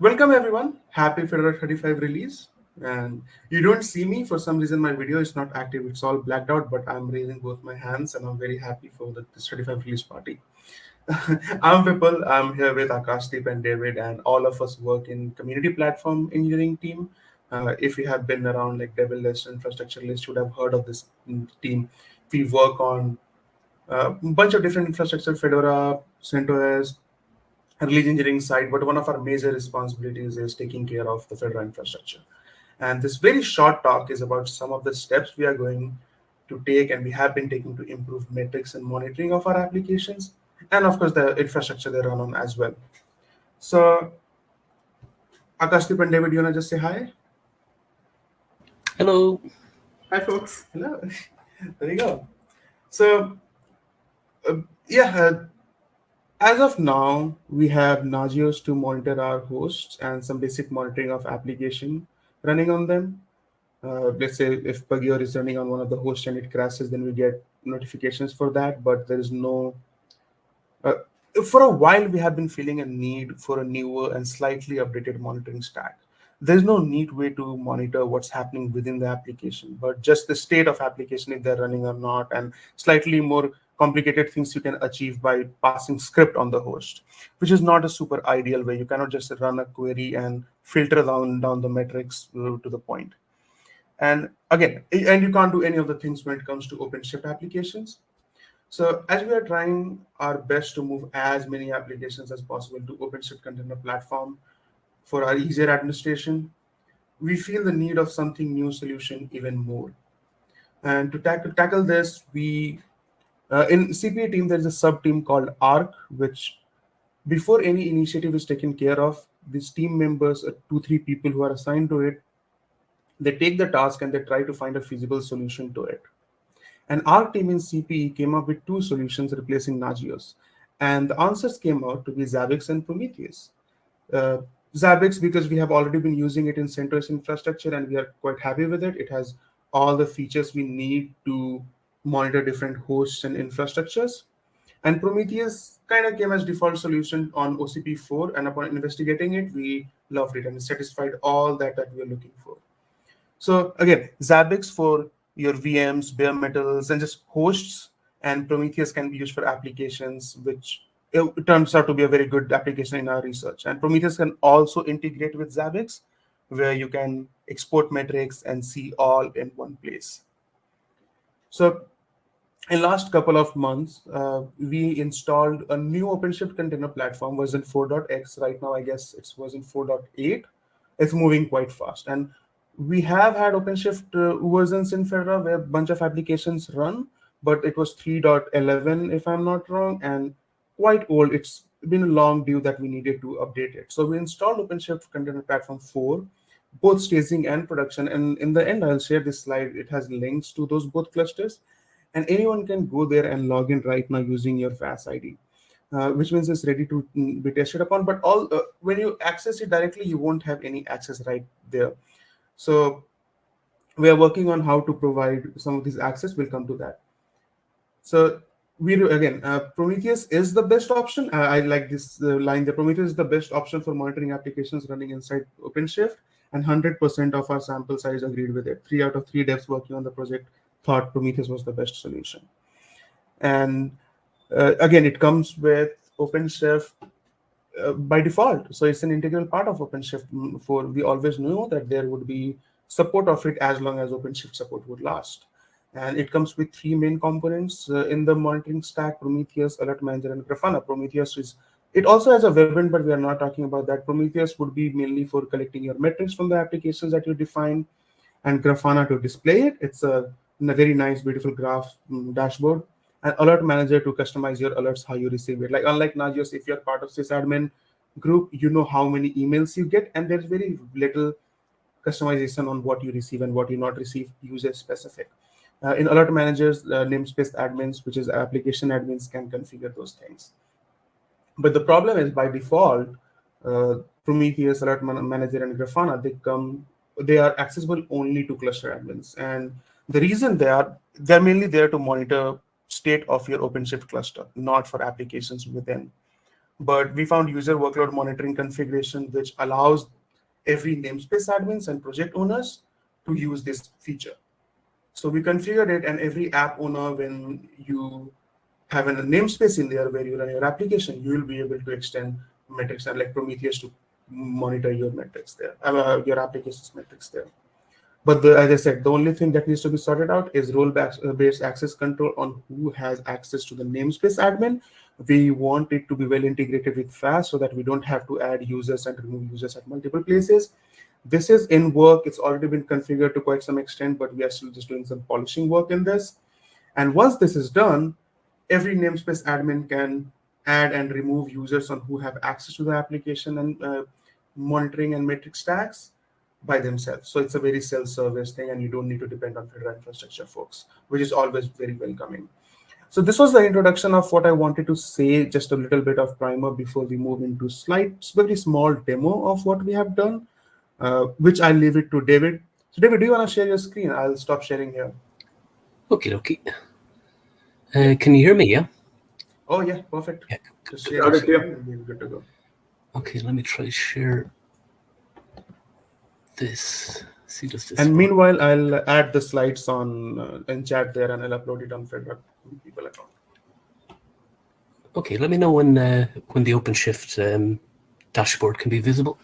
Welcome everyone. Happy Fedora 35 release. And you don't see me for some reason. My video is not active. It's all blacked out, but I'm raising both my hands and I'm very happy for the this 35 release party. I'm Vipul. I'm here with Akashdeep and David, and all of us work in community platform engineering team. Uh, if you have been around like Devel List, Infrastructure List, you would have heard of this team. We work on a bunch of different infrastructure, Fedora, CentOS, release engineering side, but one of our major responsibilities is taking care of the Fedora infrastructure. And this very short talk is about some of the steps we are going to take and we have been taking to improve metrics and monitoring of our applications, and of course the infrastructure they run on as well. So Akashdeep and David, you wanna just say hi? Hello. Hi folks. Hello. there you go. So uh, yeah, uh, as of now, we have Nagios to monitor our hosts and some basic monitoring of application running on them. Uh, let's say if Pagure is running on one of the hosts and it crashes, then we get notifications for that, but there is no... Uh, for a while, we have been feeling a need for a newer and slightly updated monitoring stack. There's no neat way to monitor what's happening within the application, but just the state of application, if they're running or not, and slightly more complicated things you can achieve by passing script on the host, which is not a super ideal way. You cannot just run a query and filter down, down the metrics to the point. And again, and you can't do any of the things when it comes to OpenShift applications. So as we are trying our best to move as many applications as possible to OpenShift Container Platform for our easier administration, we feel the need of something new solution even more. And to tackle, tackle this, we uh, in CPE team, there's a sub team called ARC, which before any initiative is taken care of, these team members, uh, two, three people who are assigned to it, they take the task and they try to find a feasible solution to it. And our team in CPE came up with two solutions replacing Nagios. And the answers came out to be Zabbix and Prometheus. Uh, Zabbix, because we have already been using it in CentOS infrastructure and we are quite happy with it. It has all the features we need to monitor different hosts and infrastructures. And Prometheus kind of came as default solution on OCP4, and upon investigating it, we loved it and satisfied all that that we were looking for. So again, Zabbix for your VMs, bare metals, and just hosts, and Prometheus can be used for applications, which it turns out to be a very good application in our research. And Prometheus can also integrate with Zabbix, where you can export metrics and see all in one place. So in last couple of months, uh, we installed a new OpenShift container platform, version 4.x. Right now, I guess it's version 4.8. It's moving quite fast. And we have had OpenShift uh, versions in Fedora where a bunch of applications run, but it was 3.11, if I'm not wrong, and quite old. It's been a long due that we needed to update it. So we installed OpenShift Container Platform 4, both staging and production. And in the end, I'll share this slide. It has links to those both clusters and anyone can go there and log in right now using your FAS ID, uh, which means it's ready to mm, be tested upon. But all uh, when you access it directly, you won't have any access right there. So we are working on how to provide some of this access. We'll come to that. So we again, uh, Prometheus is the best option. Uh, I like this uh, line. The Prometheus is the best option for monitoring applications running inside OpenShift, and 100% of our sample size agreed with it. Three out of three devs working on the project thought Prometheus was the best solution. And uh, again, it comes with OpenShift uh, by default. So it's an integral part of OpenShift. For we always knew that there would be support of it as long as OpenShift support would last. And it comes with three main components uh, in the monitoring stack, Prometheus, Alert Manager, and Grafana. Prometheus is, it also has a webend, but we are not talking about that. Prometheus would be mainly for collecting your metrics from the applications that you define, and Grafana to display it. It's a a very nice, beautiful graph um, dashboard. And alert manager to customize your alerts how you receive it. Like unlike Nagios, if you're part of sysadmin group, you know how many emails you get, and there's very little customization on what you receive and what you not receive user specific. Uh, in alert managers, uh, namespace admins, which is application admins, can configure those things. But the problem is by default, uh, Prometheus, Alert Manager, and Grafana, they come, they are accessible only to cluster admins. And the reason they are, they're mainly there to monitor state of your OpenShift cluster, not for applications within. but we found user workload monitoring configuration, which allows every namespace admins and project owners to use this feature. So we configured it and every app owner, when you have a namespace in there where you run your application, you will be able to extend metrics and like Prometheus to monitor your metrics there, uh, your application's metrics there. But the, as I said, the only thing that needs to be sorted out is role-based access control on who has access to the namespace admin. We want it to be well integrated with FAST so that we don't have to add users and remove users at multiple places. This is in work. It's already been configured to quite some extent, but we are still just doing some polishing work in this. And once this is done, every namespace admin can add and remove users on who have access to the application and uh, monitoring and metric stacks by themselves. So it's a very self-service thing, and you don't need to depend on fedora infrastructure folks, which is always very welcoming. So this was the introduction of what I wanted to say, just a little bit of primer before we move into slides, very small demo of what we have done, uh, which I'll leave it to David. So David, do you want to share your screen? I'll stop sharing here. Okay, okay. Uh, can you hear me, yeah? Oh, yeah, perfect. Yeah. Just share it here good to go. Okay, let me try to share this. See, does this And work? meanwhile, I'll add the slides on uh, in chat there and I'll upload it on Fedora people account. Okay, let me know when uh, when the OpenShift um, dashboard can be visible.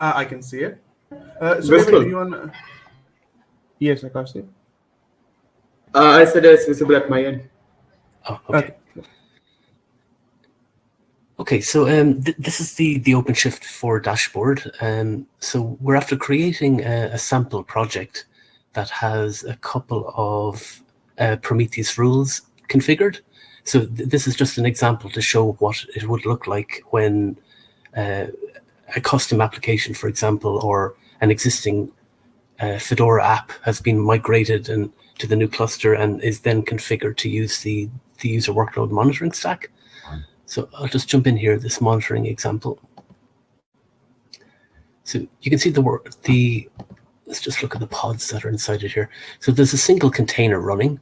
Uh, I can see it. Uh, so Visible. David, do? Yes, I can see. it. Uh, I said it's visible at my end. Oh, okay. Okay, so um, th this is the, the OpenShift 4 dashboard. Um, so we're after creating a, a sample project that has a couple of uh, Prometheus rules configured. So th this is just an example to show what it would look like when uh, a custom application, for example, or an existing uh, Fedora app has been migrated and to the new cluster and is then configured to use the, the user workload monitoring stack. So I'll just jump in here, this monitoring example. So you can see the work, the, let's just look at the pods that are inside it here. So there's a single container running.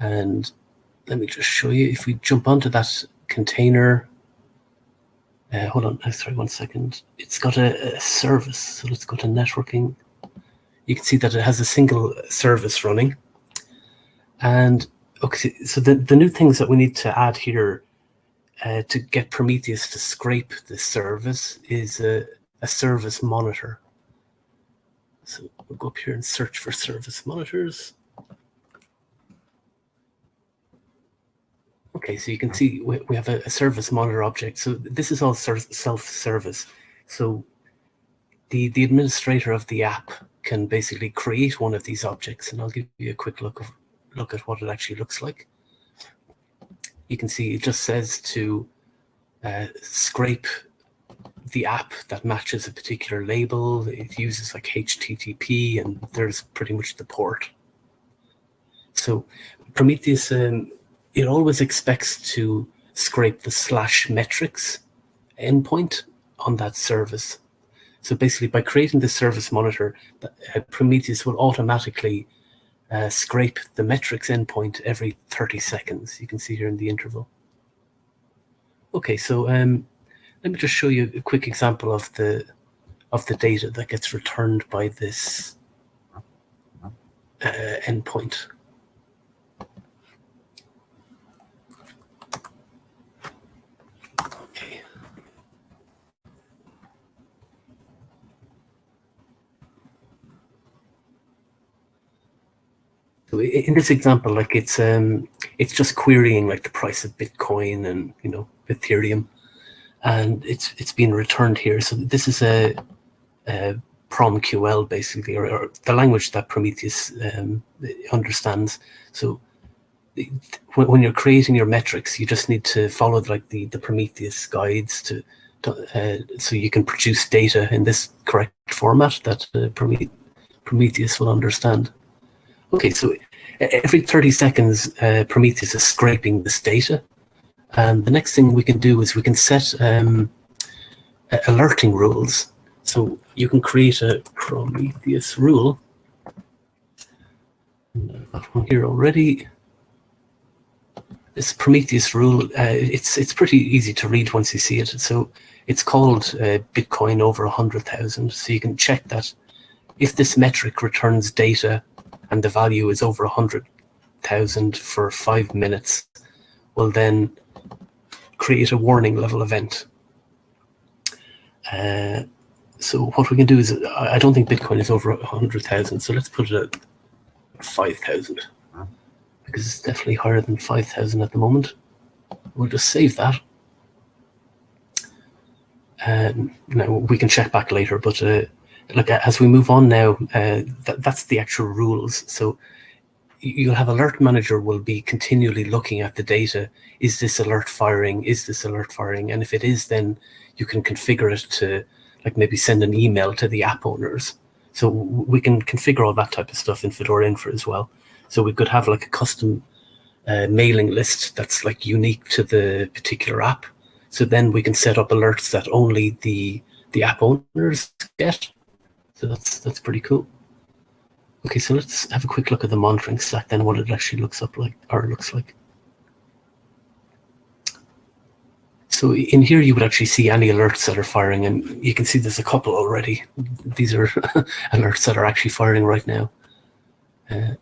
And let me just show you, if we jump onto that container, uh, hold on, uh, sorry, one second. It's got a, a service, so let's go to networking. You can see that it has a single service running. And okay, so the, the new things that we need to add here uh, to get Prometheus to scrape this service is a, a service monitor. So we'll go up here and search for service monitors. Okay, so you can see we, we have a, a service monitor object. So this is all ser- self-service. So the, the administrator of the app can basically create one of these objects, and I'll give you a quick look of look at what it actually looks like. You can see it just says to uh, scrape the app that matches a particular label. It uses like HTTP, and there's pretty much the port. So Prometheus, um, it always expects to scrape the slash metrics endpoint on that service. So basically, by creating the service monitor, uh, Prometheus will automatically uh, scrape the metrics endpoint every 30 seconds. You can see here in the interval. Okay, so um, let me just show you a quick example of the of the data that gets returned by this uh, endpoint. So in this example, like it's um it's just querying like the price of Bitcoin and you know Ethereum, and it's it's being returned here. So this is a, a PromQL basically, or, or the language that Prometheus um, understands. So when, when you're creating your metrics, you just need to follow like the the Prometheus guides to. to uh, so you can produce data in this correct format that uh, Prometheus will understand. Okay, so every 30 seconds, uh, Prometheus is scraping this data. And the next thing we can do is we can set um, alerting rules. So you can create a Prometheus rule. I've got one here already. this Prometheus rule, uh, it's it's pretty easy to read once you see it. So it's called uh, Bitcoin over 100,000. So you can check that if this metric returns data and the value is over 100,000 for five minutes, will then create a warning level event. Uh, so what we can do is, I don't think Bitcoin is over 100,000, so let's put it at 5,000 because it's definitely higher than 5,000 at the moment. We'll just save that. Um, now we can check back later, but uh, look as we move on now, uh, that, that's the actual rules. So you'll have alert manager will be continually looking at the data. Is this alert firing? Is this alert firing? And if it is, then you can configure it to like maybe send an email to the app owners. So we can configure all that type of stuff in Fedora Infra as well. So we could have like a custom uh, mailing list that's like unique to the particular app. So then we can set up alerts that only the the app owners get. So that's that's pretty cool. Okay, so let's have a quick look at the monitoring stack then, what it actually looks up like or looks like. So in here, you would actually see any alerts that are firing, and you can see there's a couple already. These are alerts that are actually firing right now. Uh,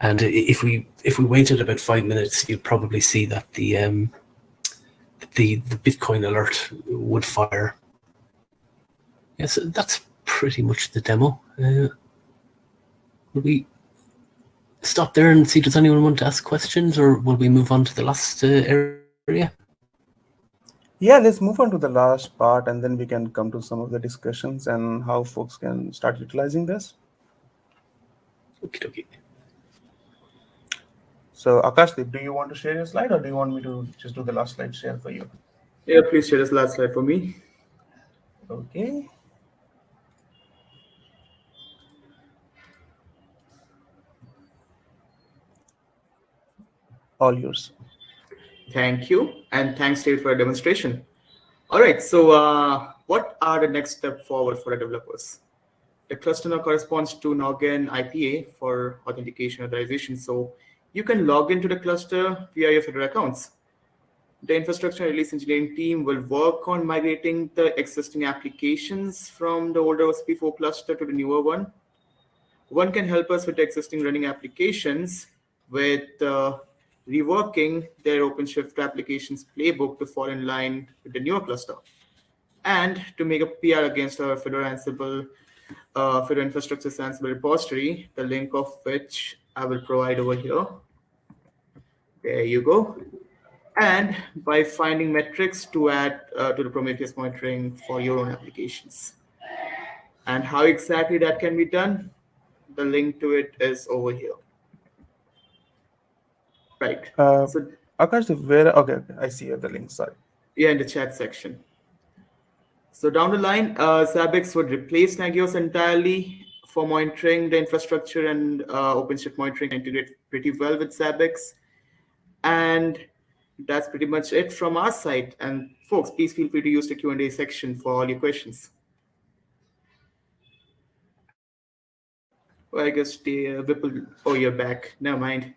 and if we if we waited about five minutes, you'd probably see that the um, the the Bitcoin alert would fire. Yes, that's pretty much the demo. Uh, will we stop there and see does anyone want to ask questions, or will we move on to the last uh, area? Yeah, let's move on to the last part, and then we can come to some of the discussions and how folks can start utilizing this. Okay, okay. So Akashdeep, do you want to share your slide or do you want me to just do the last slide share for you? Yeah, please share this last slide for me. Okay. All yours. Thank you. And thanks, David, for a demonstration. All right, so uh, what are the next step forward for the developers? The cluster now corresponds to Noggin IPA for authentication authorization. So you can log into the cluster via your Fedora accounts. The infrastructure release engineering team will work on migrating the existing applications from the older OSP4 cluster to the newer one. One can help us with the existing running applications with uh, reworking their OpenShift applications playbook to fall in line with the newer cluster and to make a PR against our Fedora Ansible, uh, Fedora Infrastructure Ansible repository, the link of which I will provide over here. There you go. And by finding metrics to add uh, to the Prometheus monitoring for your own applications. And how exactly that can be done, the link to it is over here. Right. Uh, so Akash, where? Okay, okay, I see the link. Sorry. Yeah, in the chat section. So down the line, uh, Zabbix would replace Nagios entirely for monitoring the infrastructure and uh, OpenShift monitoring integrate pretty well with Zabbix. And that's pretty much it from our side. And folks, please feel free to use the Q&A section for all your questions. Well, I guess the uh, Vipul, oh, you're back. Never mind.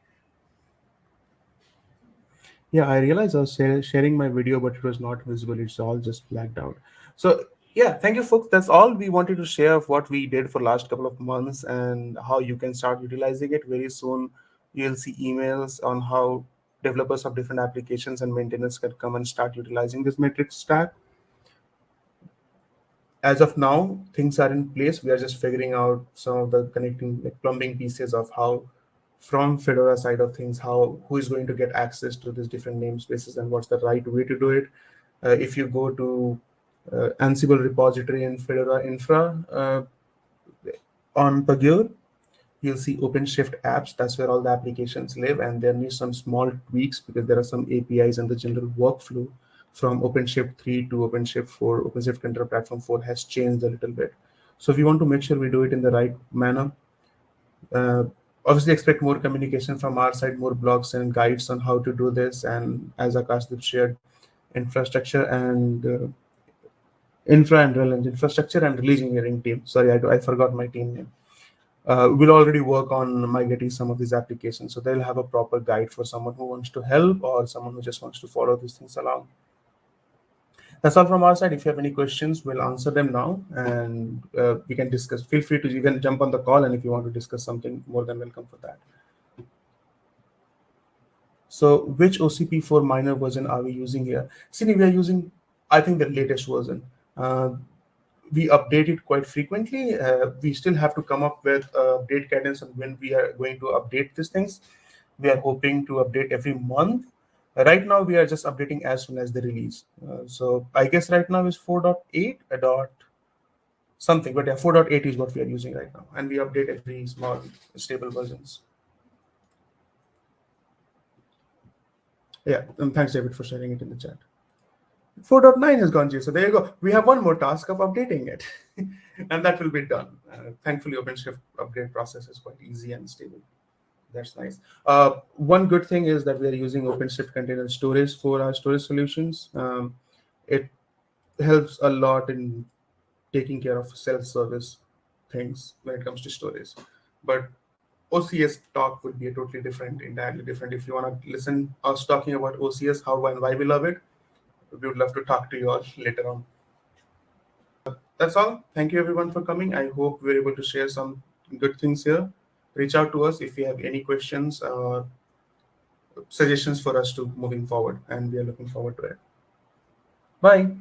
Yeah, I realized I was sharing my video, but it was not visible. It's all just blacked out. So yeah, thank you, folks. That's all we wanted to share of what we did for last couple of months and how you can start utilizing it. Very soon, you'll see emails on how developers of different applications and maintenance can come and start utilizing this metric stack. As of now, things are in place. We are just figuring out some of the connecting like plumbing pieces of how from Fedora side of things, how who is going to get access to these different namespaces and what's the right way to do it. Uh, if you go to uh, Ansible repository in Fedora Infra uh, on Pagure, you'll see OpenShift apps. That's where all the applications live. And there need some small tweaks because there are some APIs and the general workflow from OpenShift 3 to OpenShift 4. OpenShift Container Platform 4 has changed a little bit. So if you want to make sure we do it in the right manner, uh, obviously expect more communication from our side, more blogs and guides on how to do this. And as Akashdeep shared, infrastructure and uh, infra and infrastructure and release engineering team. Sorry, I, I forgot my team name. uh, we'll already work on migrating some of these applications. So they'll have a proper guide for someone who wants to help or someone who just wants to follow these things along. That's all from our side. If you have any questions, we'll answer them now and uh, we can discuss. Feel free to even jump on the call and if you want to discuss something, more than welcome for that. So which OCP4 minor version are we using here? See, we are using, I think, the latest version. Uh, we update it quite frequently. Uh, we still have to come up with uh, update cadence on when we are going to update these things. We are hoping to update every month. Right now, we are just updating as soon as they release. Uh, so I guess right now is 4.8 a dot something, but yeah, 4.8 is what we are using right now. And we update every small stable versions. Yeah, and thanks, David, for sharing it in the chat. 4.9 has gone G. So there you go. We have one more task of updating it, and that will be done. Uh, thankfully, OpenShift upgrade process is quite easy and stable. That's nice. Uh, one good thing is that we are using OpenShift container storage for our storage solutions. Um, it helps a lot in taking care of self-service things when it comes to storage. But OCS talk would be a totally different, entirely different. If you want to listen us talking about OCS, how and why we love it, we would love to talk to you all later on. That's all. Thank you everyone for coming. I hope we are able to share some good things here. Reach out to us if you have any questions or suggestions for us to moving forward, and we are looking forward to it. Bye.